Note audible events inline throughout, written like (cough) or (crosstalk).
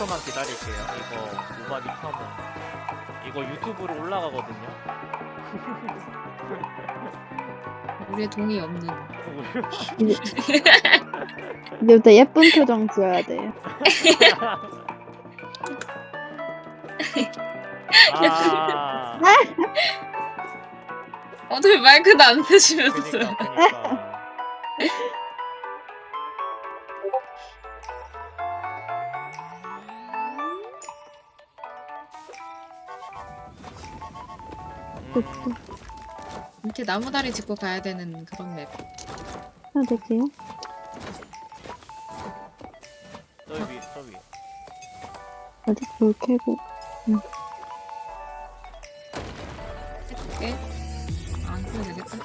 10초만 기다릴게요. 이거 무바디 켜면 이거 유튜브로 올라가거든요. (laughs) 우리의 동의 없는. 이제부터 예쁜 표정 지어야 돼요. 아, (laughs) 어떻게 마이크도 안 되시면서. 그니까, 그니까. 음, 이렇게 나무다리 짚고 가야 되는 그런 맵. 해도 되지요? 저 위, 저 위. 어디 불 켜고. 해줄게. 아, 안 써도 되겠다.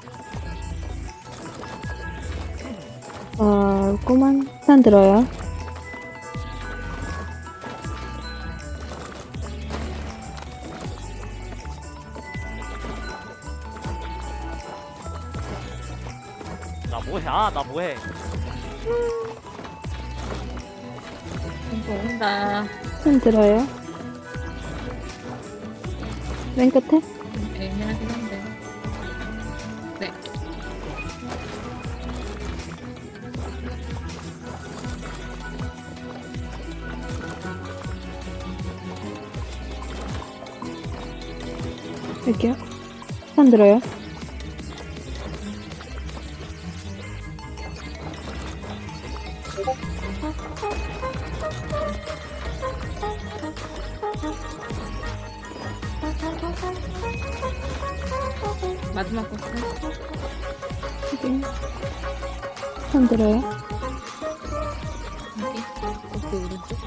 어, 꼬만 산 들어요. 나 뭐해? 아, 나 뭐해? 이거 온다. 산 들어요. 맨 끝에? 애매하긴 한데. 네. 여기요. 산 들어요. 마지막 코스. 여기. 산 들어요. 여기. 코스 오른쪽.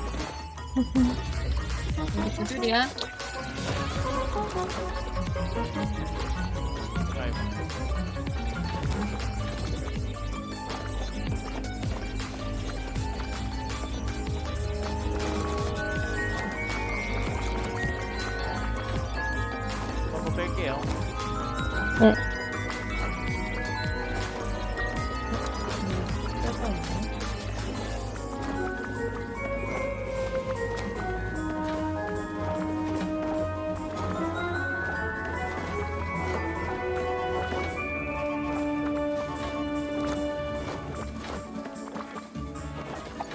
여기 두 줄이야. 아이고.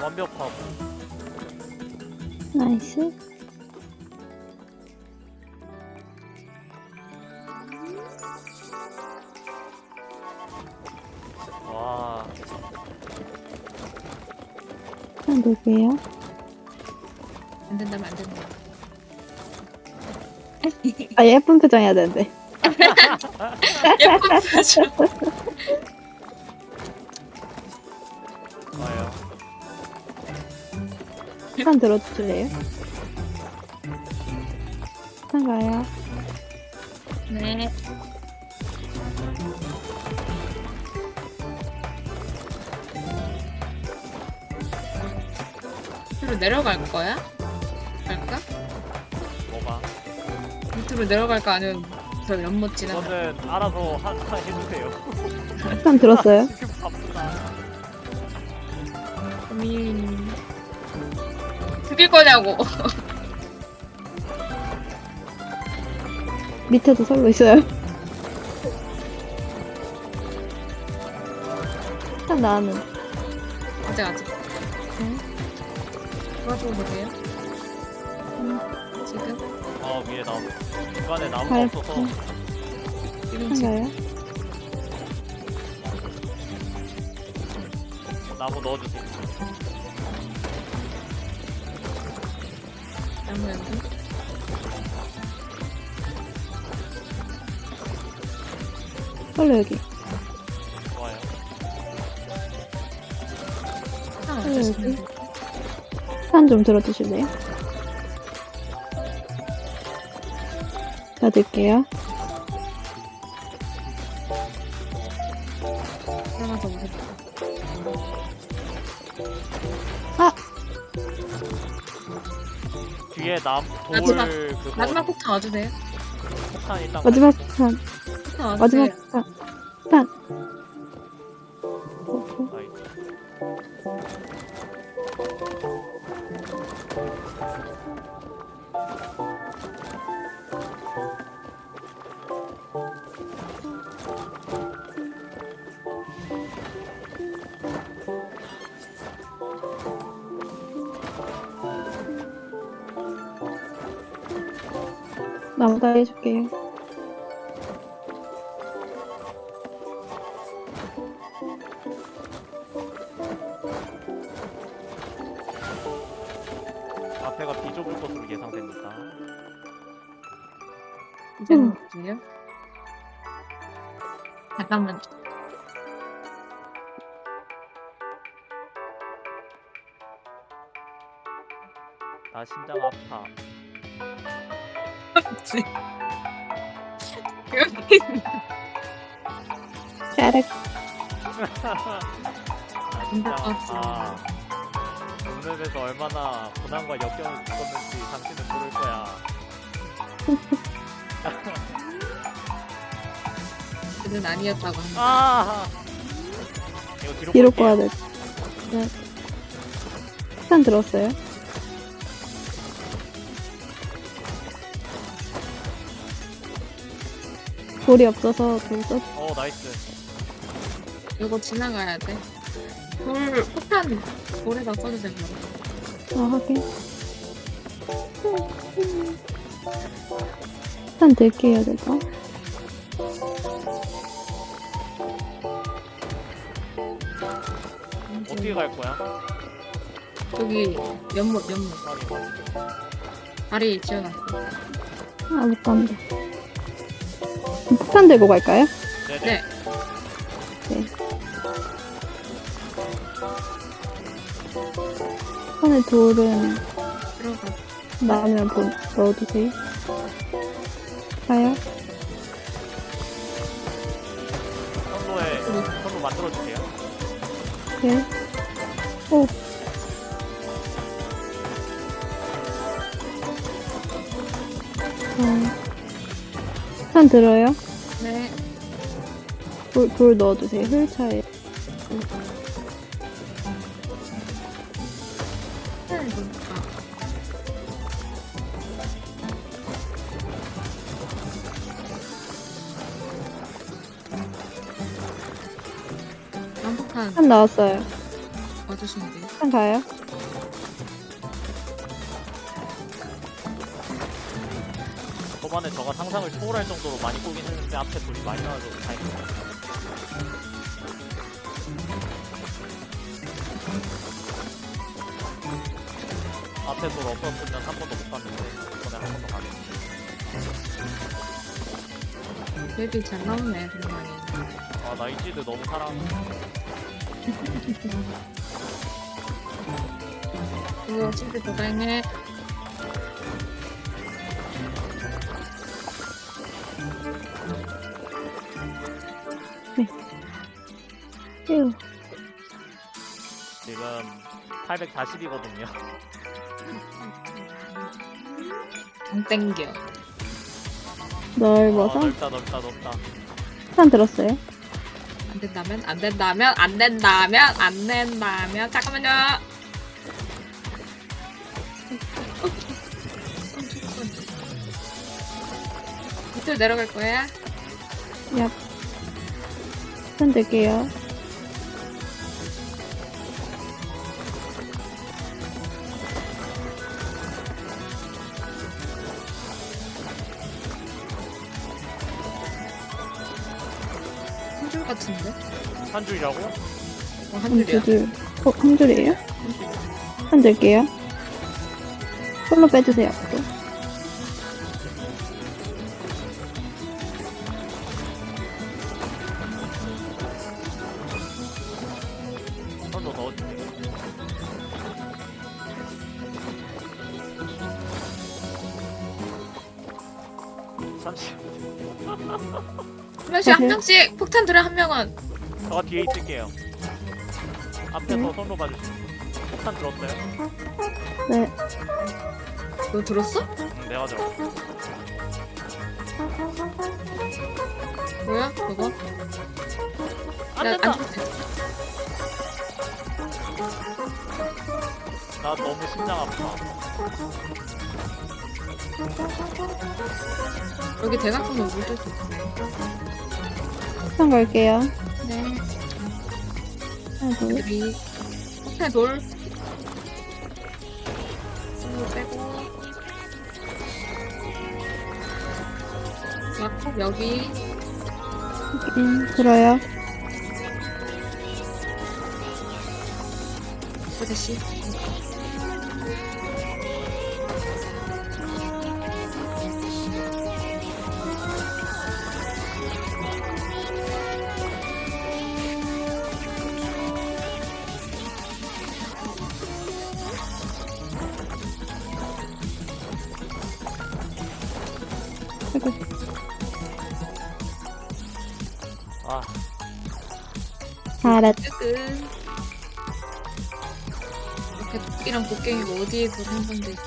완벽하고. 나이스. 와, 산 놓을게요. 안 된다면 안 된다. 아, 예쁜 표정 해야 되는데. (laughs) 예쁜 표정. 산 들어줄래요? 산 가요. 네. 밑으로 내려갈 거야? 갈까? 뭐가? 밑으로 내려갈까 아니면 저 연못 지나? 저는 알아서 하, 하 해주세요. 산 들었어요? (laughs) 지금 바쁘다. 고민. 죽일 거냐고. (laughs) 밑에도 설로 있어요. 산 나는. 아직 아직. 네. 도와주고 보세요. 음, 지금 아 위에 나무. 중간에 나무가 가요. 없어서 지금 산 지금. 가요. 나무 넣어주세요. 연두. 설로 여기. 좋아요. 하나 음, 맞으시면 돼. 산좀 들어주실래요? 받을게요. 남돌 마지막- 그거 마지막 폭탄 와주세요. 폭탄 일단 마지막 산. 폭탄 와주세요. 마지막 산. 산. 나무다리 해줄게요. 앞에가 비 좁을 것으로 예상됩니다. 이제는 음. 잠깐만. 짜렉. 나 심장 아파. 오늘에서 얼마나 고난과 역경을 겪었는지 당신은 모를 거야. 그는 아니었다고 합니다. 아! 이거 뒤로. 꺼야 돼. 네. 폭탄 들었어요? 돌이 없어서 돌 썼. 어 nice. 이거 지나가야 돼. 돌 폭탄 돌에다 써도 되고. 아 하긴. 폭탄 들게 해야 될까? 어떻게 갈 거야? 저기 연못 연못. 다리 지어놨어. 아 못 간다. 폭탄 들고 갈까요? 네네. 네. 네. 폭탄의 돌은 들어가. 나오면 보, 넣어두세요. 가요? 선로에 선로 만들어 주세요. 네. 오. 어. 폭탄 들어요? 네. 돌, 돌 넣어두세요. 휠차에. 탄 폭탄 나왔어요. 와주시면 돼요. 폭탄 가요? 초반에 저가 상상을 초월할 정도로 많이 꼬긴 했는데 앞에 돌이 많이 나와서 다행이다. 앞에 돌 없었으면 한 번도 못 갔는데 이번에 한 번 더 가겠네. 맵이 잘 나오네, 그러면. 아 나이지드 너무 사랑해. 이거 진짜 도장해. 휴. 지금 840이거든요. 안 땡겨. 넓어서? 넓다 넓다 넓다. 폭탄 들었어요? 안 된다면? 안 된다면? 안 된다면? 안 된다면? 잠깐만요. 밑으로 내려갈 거야? 얍. 폭탄 들게요. 한 줄이라고? 어, 한한 줄이야. 줄. 어, 한 줄이에요? 폭탄 들게요. 솔로 빼주세요, 앞으로. 선로 넣어주세요. 잠시 한 명씩 한 명씩 폭탄 들어 한 명은 저가 뒤에 있을게요. 앞에서 네. 선로 봐주세요. 폭탄 들었어요? 네. 너 들었어? 응, 내가 들었어. 뭐야 그거? 안 야, 된다. 안 줬지? 나 너무 심장 아파. 여기 대각선으로 물들 수 있어요. 한 갈게요. 네. 하나, 둘. 여기 호텔 돌. 이거 빼고. 약속 여기. 확인. 들어요. 호대씨. 뜨끈. 이렇게 토끼랑 곡괭이가 어디에서 생성돼 있지?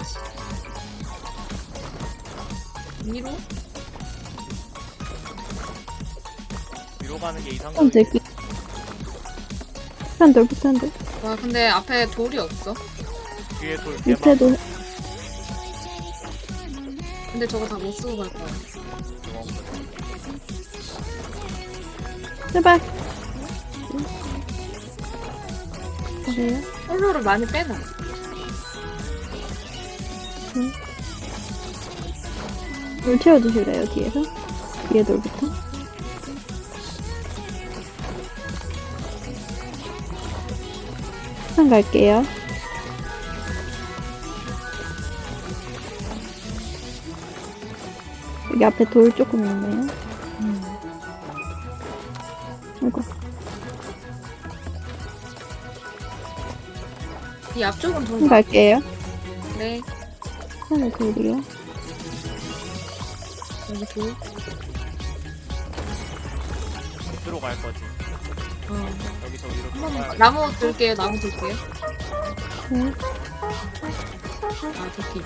위로? 위로 가는 게한 이상적이 들기. 한 돌, 한 돌. 와 근데 앞에 돌이 없어. 뒤에 돌 개만 밑에도. 근데 저거 다 못 쓰고 갈 거야. 제발. 그래요? 홀로를 많이 빼놔. 물 채워주실래요, 뒤에서? 뒤에 돌부터? 한 갈게요. 여기 앞에 돌 조금 있네요. 아이고, 이 앞쪽은 돌한 갈게요. 네. 하나 돌이요. 여기 돌. 밑으로 갈 거지. 어. 여기서 위로 한 번만. 가야 나무 들게요. 나무 들게요. 네. 아 도끼.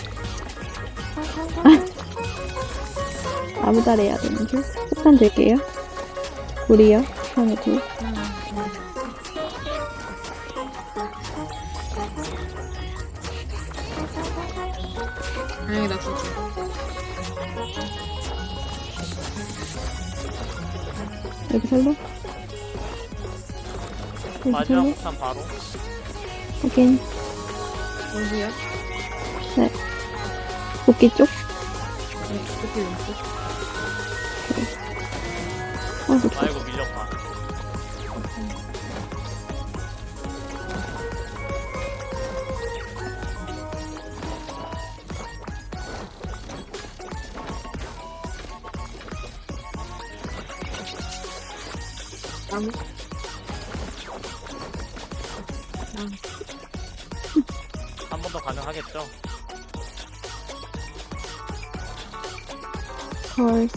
아무 달 해야 되는 줄. 폭탄 들게요. 돌이요. 하나 돌. 다행 살로. 여기 마지막 살로. 폭탄 바로. 확인. 어디야? 도끼 쪽. 네, 도끼 왼쪽. 아, 도끼. 아이고 밀렸다. 나무. 나무. 한 번 더 가능하겠죠? 헐.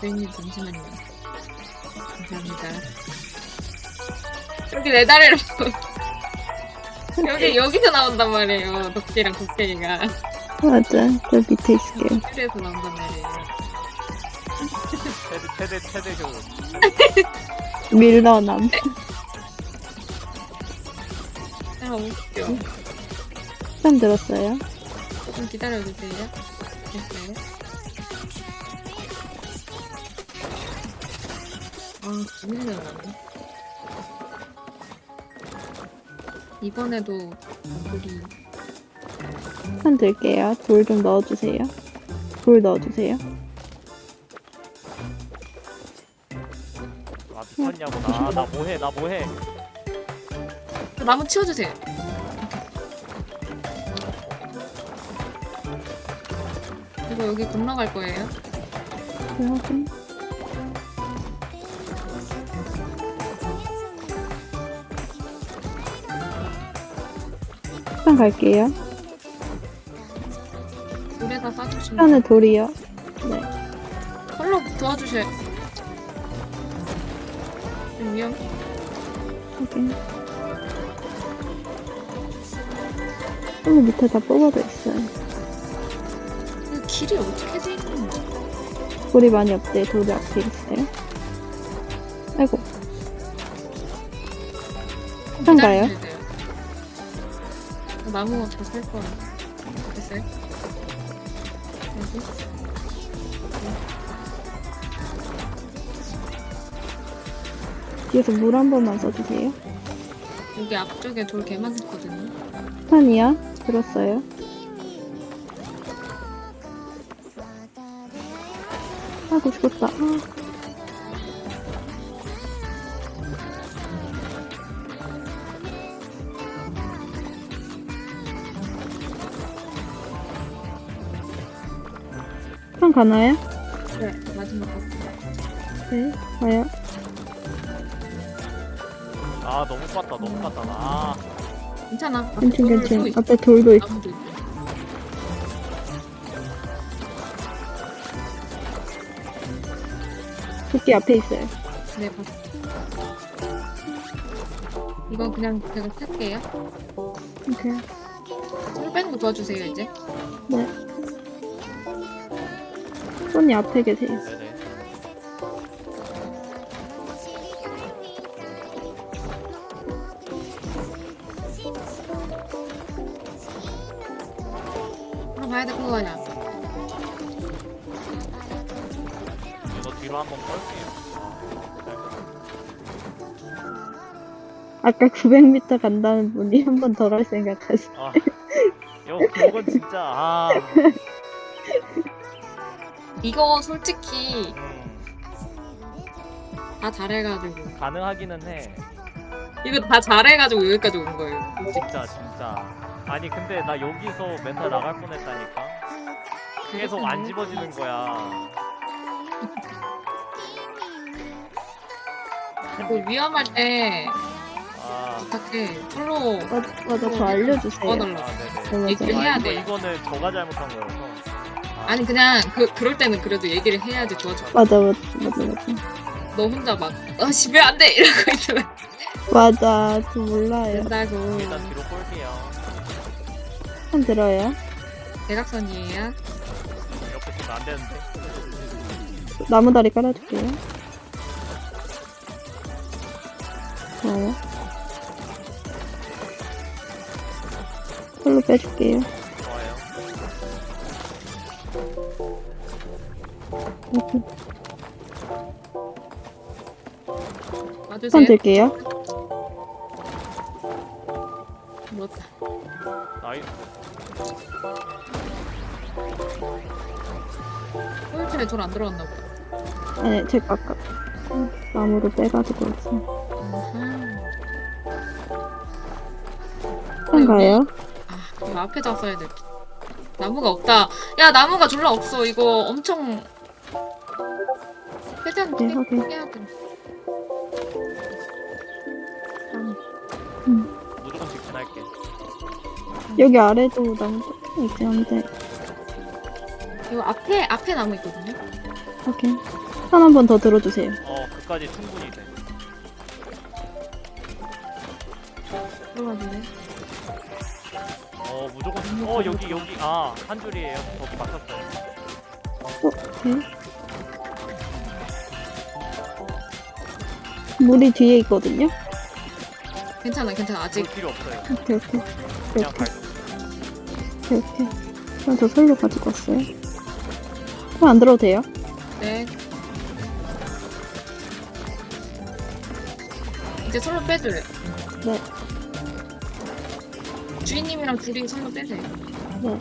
주인님 잠시만요. 감사합니다. 여기 내 다리로 (laughs) 여기 여기서 나온단 말이에요. 도끼랑 곡괭이가 맞아. 저 밑에 있을게요. 실에서 나온단 말이에요. 최대 최대 효. 밀러남. 아 웃겨. 처음 들었어요. 조금 기다려주세요. 됐어요. 아, 재밌네, 나네. 이번에도 우리 한 들게요. 돌 좀 넣어주세요. 돌 넣어주세요. 미쳤냐고 나. 나 뭐해 나 뭐해. 나무 치워주세요. 이거 여기 건너갈 거예요. 네, 확인. 한 갈게요. 물에다 싸주시면 하나 돌이요. 네. 컬러 도와주셔요. 좀 위험. 확인. 홀로 밑에 다 뽑아져 있어요. 그 길이 어떻게 돼 있는지. 돌이 많이 없대. 돌이 앞에 있어요. 아이고. 한참 가요? 기다리셔야 돼요. 나무 다살 거야. 됐어요? 뒤에서 물 한 번만 써주세요. 여기 앞쪽에 돌 개 많거든요. 스탄이야? 들었어요. 아고 죽었다. 아. 한 가나요? 네, 마지막 거. 네, 가요. 아 너무 깠다 너무 깠다 아 괜찮아. 앞에 괜찮, 돌도 괜찮. 있어. 앞에 돌도 있어. 나무도 있고. 도끼 앞에 있어요. 네, 봤어. 이건 그냥 제가 탈게요. 오케이. 술 빼는 거 도와주세요, 이제. 네. 손이 앞에 계세요. 가야 될 거야. 이거 뒤로 한번 뺄게요 아까 900m 간다는 분이 한번더갈 생각하시. 아 요, 그건 진짜 아 이거 솔직히 음, 다 잘해가지고. 가능하기는 해 이거 다 잘해가지고 여기까지 온 거예요. 솔직히. 진짜 진짜 아니 근데 나 여기서 멘탈 나갈 뻔했다니까 계속 안 집어지는 거야 이거 위험할 때 아, 부탁해. 솔로 맞아, 맞아, 저 알려주세요. 도와달라. 아 네네 네. 얘기를 아, 해야 이거, 돼. 이거는 저가 잘못한 거여서 아, 아니 그냥 그 그럴 때는 그래도 얘기를 해야지 도와줘. 맞아, 맞아, 맞아, 맞아. 너 혼자 막 아, 집에 안 돼! 이러고 있으면 맞아, 저 몰라요. 된다고. 일단 뒤로 한 들어요. 대각선이에요. 이렇게 쓰면 안 되는데 나무다리 깔아줄게요. 좋아요. 홀로 빼줄게요. 좋아요. 와주세요. 손 들게요. 물었다. 나이 소유집에 돌안 들어갔나 보다. 아니, 제가 아까 나무로 빼가지고 왔어요. 아하. 한가요? 아, 이거 앞에 잡아야 돼. 나무가 없다. 야, 나무가 졸라 없어. 이거 엄청 최대한 네, 확인. 해야 돼. 여기 아래도 나무 조금 있긴 한데. 이거 앞에 앞에 나무 있거든요. 오케이. 한한번 더 들어주세요. 어 그까지 충분히 돼 들어가주네. 어 무조건 어 여기 여기 아 한 줄이에요 거기 맞췄어요 어, 오케이. 물이 뒤에 있거든요? 괜찮아, 괜찮아. 아직 볼 필요 없어요 오케이, 오케이. 그냥 오케이, 갈 오케이, 오케이. 그럼 저 솔로 가지고 왔어요. 그럼 안 들어도 돼요? 네. 이제 솔로 빼줘요. 네. 주인님이랑 둘이 솔로 빼세요. 네.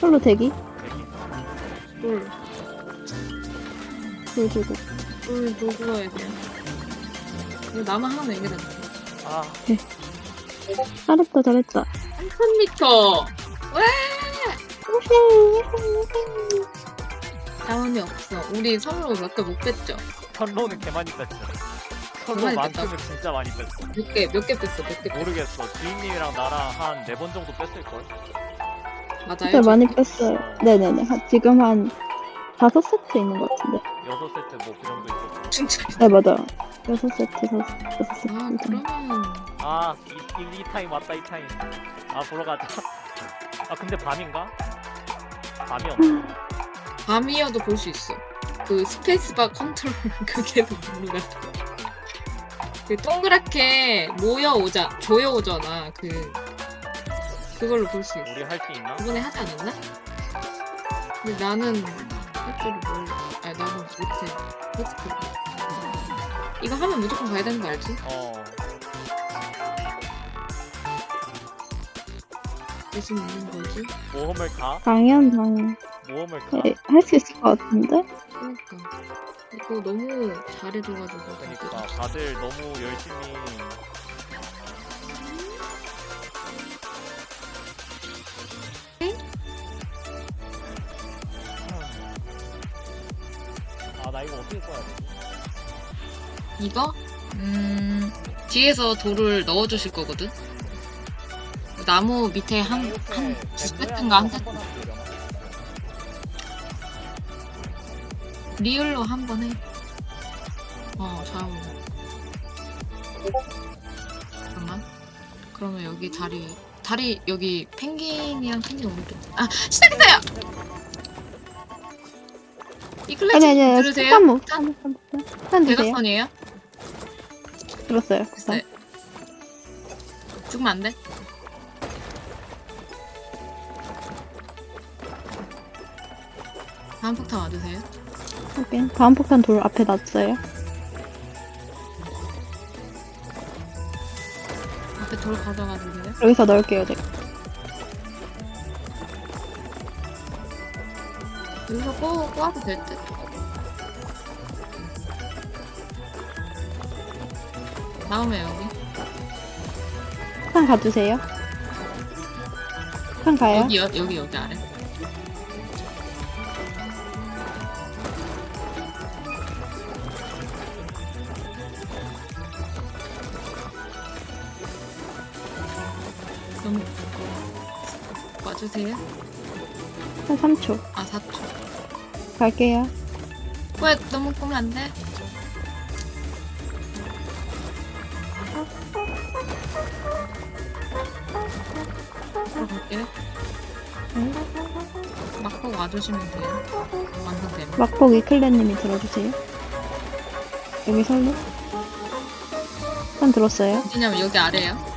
솔로 대기? 대기 돌, 돌 주고. 돌, 돌 굴러야 돼요. 이거 나무 하나만 얘기해 줘. 아 잘했다, 잘했다. 3,000m! 왜? 자원이 없어. 우리 선로 몇 개 못 뺐죠? 선로는 개 많이 뺐어 선로 많이 만큼은 진짜 많이 뺐어 몇 개, 몇 개 뺐어, 몇 개 뺐어. 모르겠어 주인님이랑 나랑 한 네 번 정도 뺐을걸 맞아요. 진짜 많이? 뺐어요. 네네네. 한- 지금 한 다섯 세트 있는 것 같은데. 여섯 세트 뭐 그 정도 있었고 진짜. 네, 맞아. 여섯 세트, 다섯, 여섯 세트. 아. 그러면. 아, 이, 이, 이 타임 왔다, 이 타임. 아, 보러 가자. (laughs) 아, 근데 밤인가? 밤이었나? 밤이어도 볼 수 있어. 그 스페이스바 컨트롤 (laughs) 그게도 모르겠다. 그 동그랗게 모여오자 조여오잖아 그 그걸로 볼 수 있어 우리 할 수 있나? 이번에 하지 않았나? 근데 나는 할 줄을 몰라 아니 나는 못해 어떻게 이거 하면 무조건 가야 되는 거 알지? 어. 대신 있는 거지 모험을 가? 당연 당연. 모험을 가? 네, 할수 있을 것 같은데? 그러니까 이거 너무 잘해줘가지고 그러니까 다들 너무 열심히 아나 이거 어떻게 써야 되지? 이거? 음 뒤에서 돌을 넣어주실 거거든 나무 밑에 한, 이렇게 한, 뱀두 모양으로 세트인가 한한 세트? 리을로 한 번 해. 어, 잘 어울려. 잠깐만. 그러면 여기 다리, 다리, 여기 펭귄이랑 펭귄 오른쪽. 아, 시작했어요! 이 클래식 아니 아니 아니. 들으세요? 잠깐만. 짠. 잠깐만. 한 드세요. 대각선이에요? 들었어요. 됐어요. 죽으면 안 돼? 다음 폭탄 와주세요. 확인. 다음 폭탄 돌 앞에 놨어요. 앞에 돌 가져가 주세요. 여기서 넣을게요. 제가. 여기서 꼬, 꼬아도 될 듯? 다음에 여기. 폭탄 가주세요. 폭탄 가요. 여기, 여, 여기, 여기 아래. 너무 와주세요. 한 3초. 아 4초. 갈게요. 왜 너무 꼬면 안 돼? 들어갈게요. 막고 와주시면 돼요. 완성되면. 막복 이클레님이 들어주세요. 여기 설로. 폭탄 들었어요. 어디냐면 여기 아래에요.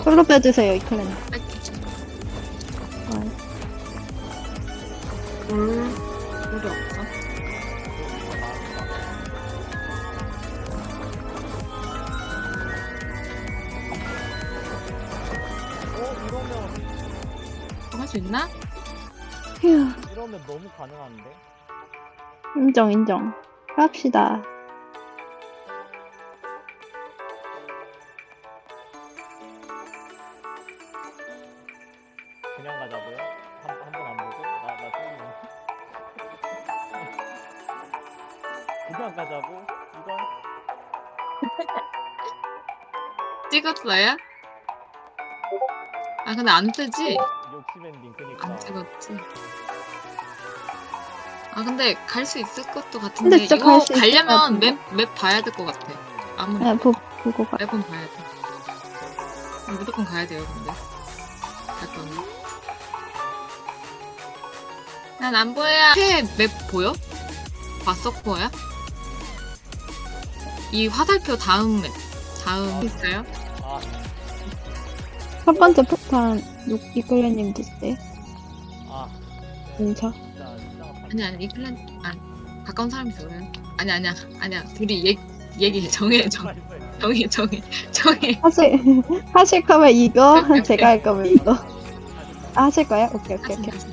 이제 솔로 빼주세요. 아, 돌, 돌이 없어. 어 이러면 할수 있나? 휴. 이러면 너무 가능한데? 인정 인정. 갑시다. 찍었어요? 아 근데 안 뜨지? 욕심 엔딩 그니까. 안 찍었지. 아 근데 갈 수 있을 것도 근데 같은데 진짜 이거 갈수 있을 것 가려면 같은데. 맵, 맵 봐야 될 것 같아. 아무리 그냥 보, 보고 가. 맵은 봐야 돼. 무조건 가야 돼요 근데. 갈 거면. 난 안 보여야 맵 보여? 봤어 코어야? 이 화살표 다음 맵. 다음 있어요? 아첫 번째 폭탄 육 이클레님 드세요. 아, 진짜 아니 아니 이클랜 아 가까운 사람이 그래. 아니 아니야 아니야 둘이 얘 얘기해 정해 정 정해 정해 정해. 하실 (laughs) 하실 거면 이거 오케이, 오케이. 제가 할 거면 이거 아, 하실 거예요? 오케이 오케이 하지, 오케이. 하지.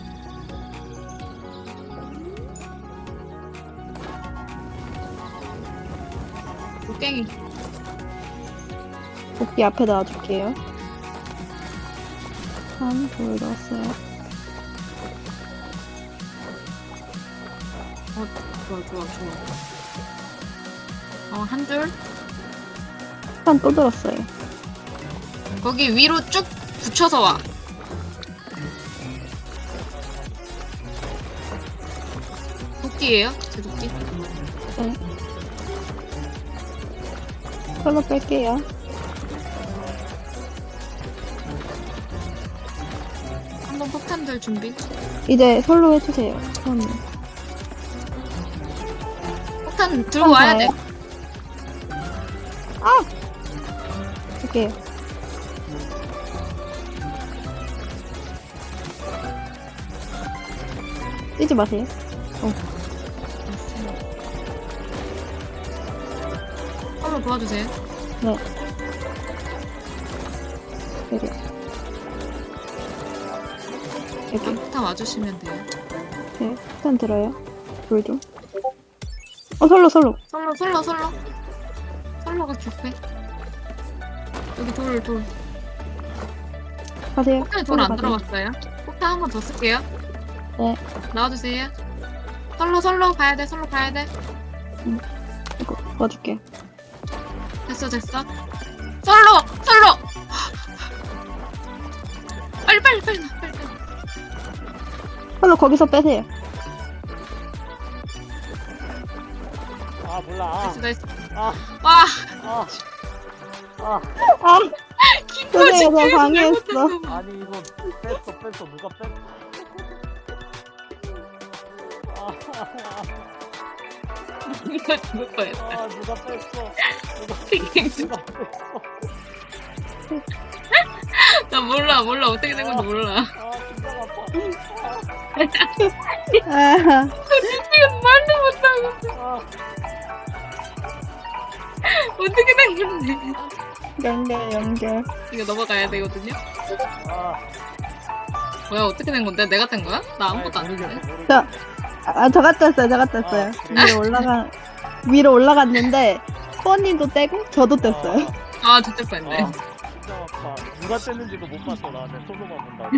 곡괭이 복귀 앞에 놔줄게요. 한돌 넣었어요. 좋아 좋아 좋아 어 한 줄 한 또 들었어요. 거기 위로 쭉 붙여서 와 도끼예요? 제 도끼? 솔로 뺄게요. 될 준비. 이제 솔로 해주세요. 처음에. 폭탄 들고 와야 돼. 할게요. 뛰지 마세요. 한번 도와주세요. 여기. 여기. 폭탄 와주시면 돼요. 네, 일단 들어요. 돌 좀. 어, 솔로, 솔로. 솔로 솔로 솔로. 솔로가 격해. 여기 돌 돌. 가세요. 폭탄에 솔로 돌안 가세요. 들어갔어요. 폭탄 한 번 더 쓸게요. 네. 나와주세요. 솔로 솔로 가야 돼. 솔로 가야 돼. 이거 도와줄게. 됐어 됐어. 솔로 거기서 빼세요. 아 몰라. 아, 됐어 됐어. 아, 와 아, 아. 아, (laughs) 계속 방해했어. 잘못했어. 아니 이거 뺐어 뺐어 누가 뺐어? 아, 이거 죽을 뻔했다. 아 누가 뺐어? 누가 (laughs) 누가 뺐어? (laughs) 나 몰라 몰라 어떻게 된 건지 몰라. 아 진짜 아파. 아, 지금 말도 못하고 아, 어떻게 된 건지. 연결, 연결. 이거 넘어가야 되거든요. 아. 뭐야 어떻게 된 건데? 내가 뗀 거야? 나 아무것도 안 했는데. 저, 아, 저가 뗐어요, 저가 뗐어요. 아, 위로 올라가, 위로 올라갔는데, 코어님도 떼고, 저도 뗐어요. 아 진짜 뻔했네. 아, 진짜 아파. 누가 뗐는지도 못 봤어 나내 손으로만 본다고.